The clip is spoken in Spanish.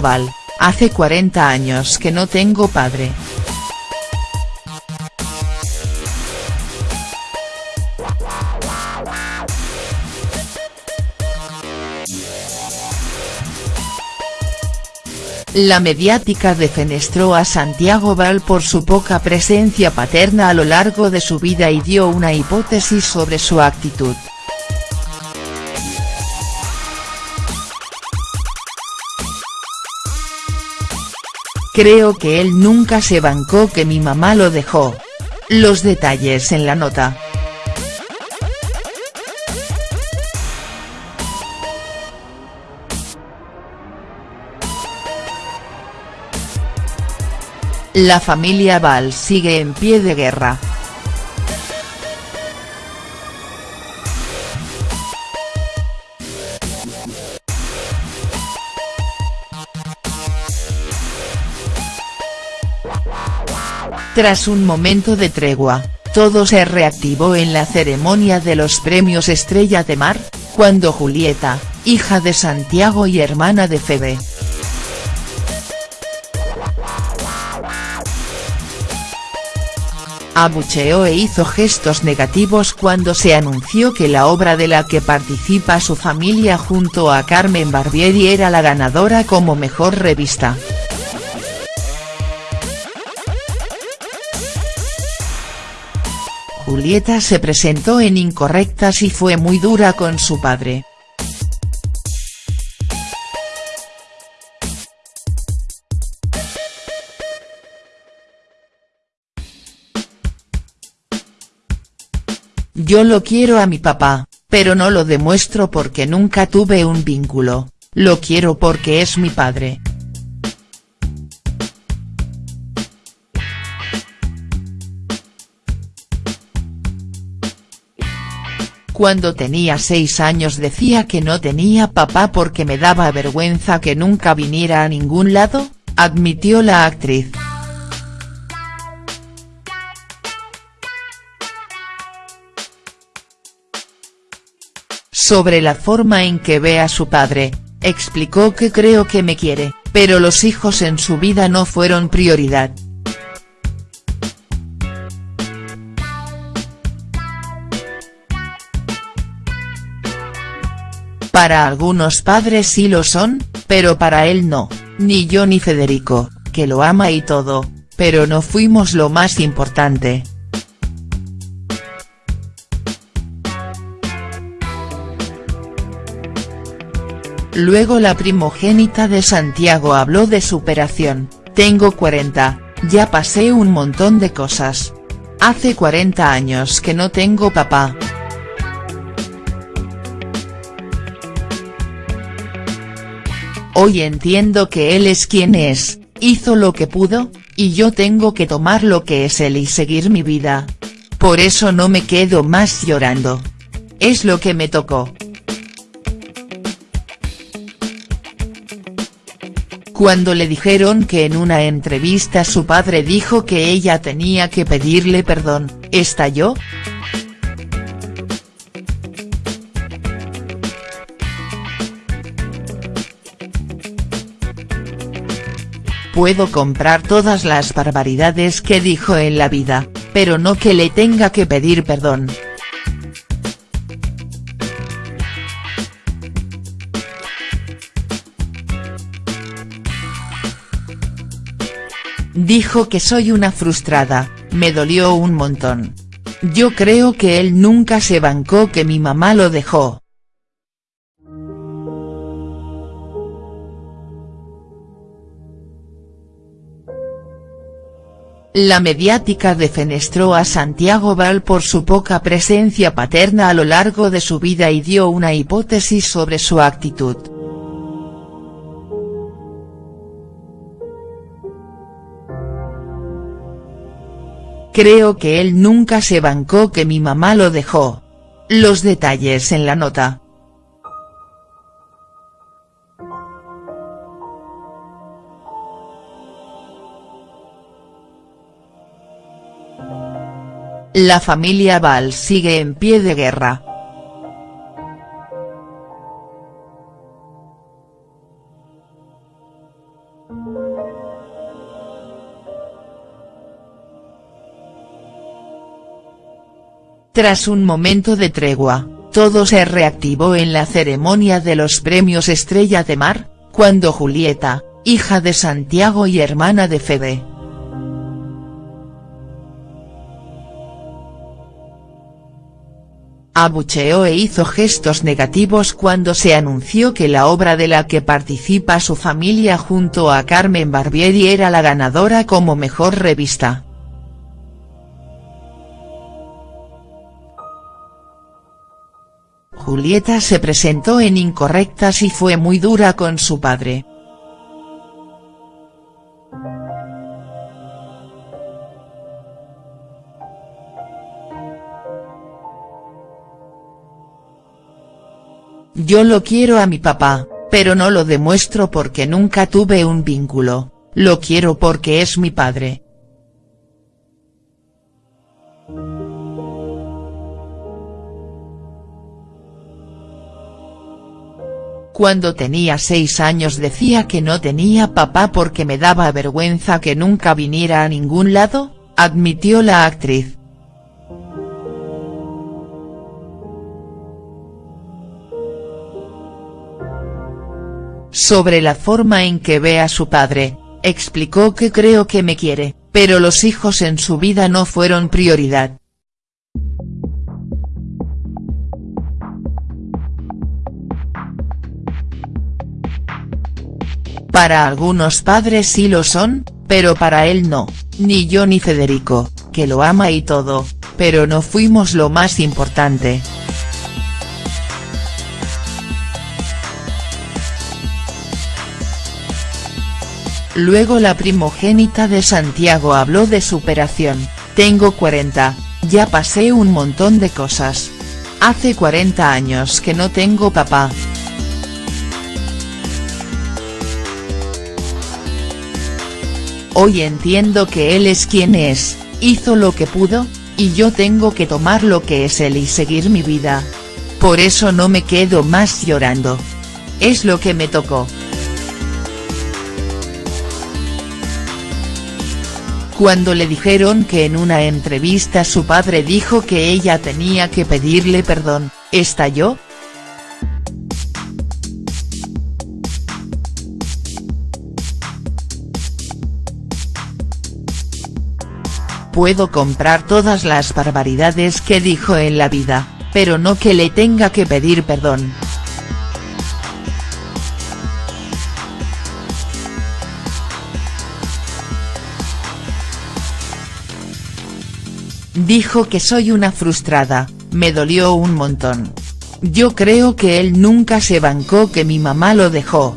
Val, hace 40 años que no tengo padre. La mediática defenestró a Santiago Val por su poca presencia paterna a lo largo de su vida y dio una hipótesis sobre su actitud. Creo que él nunca se bancó que mi mamá lo dejó. Los detalles en la nota. La familia Val sigue en pie de guerra. Tras un momento de tregua, todo se reactivó en la ceremonia de los premios Estrella de Mar, cuando Julieta, hija de Santiago y hermana de Febe, abucheó e hizo gestos negativos cuando se anunció que la obra de la que participa su familia junto a Carmen Barbieri era la ganadora como mejor revista. Julieta se presentó en Incorrectas y fue muy dura con su padre. Yo lo quiero a mi papá, pero no lo demuestro porque nunca tuve un vínculo, lo quiero porque es mi padre. Cuando tenía seis años decía que no tenía papá porque me daba vergüenza que nunca viniera a ningún lado, admitió la actriz. Sobre la forma en que ve a su padre, explicó que creo que me quiere, pero los hijos en su vida no fueron prioridad. Para algunos padres sí lo son, pero para él no, ni yo ni Federico, que lo ama y todo, pero no fuimos lo más importante. Luego la primogénita de Santiago habló de superación, tengo 40, ya pasé un montón de cosas. Hace 40 años que no tengo papá. Hoy entiendo que él es quien es, hizo lo que pudo, y yo tengo que tomar lo que es él y seguir mi vida. Por eso no me quedo más llorando. Es lo que me tocó. cuando le dijeron que en una entrevista su padre dijo que ella tenía que pedirle perdón, ¿estalló?. Puedo comprar todas las barbaridades que dijo en la vida, pero no que le tenga que pedir perdón. Dijo que soy una frustrada, me dolió un montón. Yo creo que él nunca se bancó que mi mamá lo dejó. La mediática defenestró a Santiago Val por su poca presencia paterna a lo largo de su vida y dio una hipótesis sobre su actitud. Creo que él nunca se bancó que mi mamá lo dejó. Los detalles en la nota. La familia Val sigue en pie de guerra. Tras un momento de tregua, todo se reactivó en la ceremonia de los premios Estrella de Mar, cuando Julieta, hija de Santiago y hermana de Fede, abucheó e hizo gestos negativos cuando se anunció que la obra de la que participa su familia junto a Carmen Barbieri era la ganadora como mejor revista. Julieta se presentó en Incorrectas y fue muy dura con su padre. Yo lo quiero a mi papá, pero no lo demuestro porque nunca tuve un vínculo, lo quiero porque es mi padre. Cuando tenía seis años decía que no tenía papá porque me daba vergüenza que nunca viniera a ningún lado, admitió la actriz. Sobre la forma en que ve a su padre, explicó que creo que me quiere, pero los hijos en su vida no fueron prioridad. Para algunos padres sí lo son, pero para él no, ni yo ni Federico, que lo ama y todo, pero no fuimos lo más importante. Luego la primogénita de Santiago habló de superación, tengo 40, ya pasé un montón de cosas. Hace 40 años que no tengo papá. Hoy entiendo que él es quien es, hizo lo que pudo, y yo tengo que tomar lo que es él y seguir mi vida. Por eso no me quedo más llorando. Es lo que me tocó. Cuando le dijeron que en una entrevista su padre dijo que ella tenía que pedirle perdón, ¿estalló?. Puedo comprar todas las barbaridades que dijo en la vida, pero no que le tenga que pedir perdón. Dijo que soy una frustrada, me dolió un montón. Yo creo que él nunca se bancó que mi mamá lo dejó,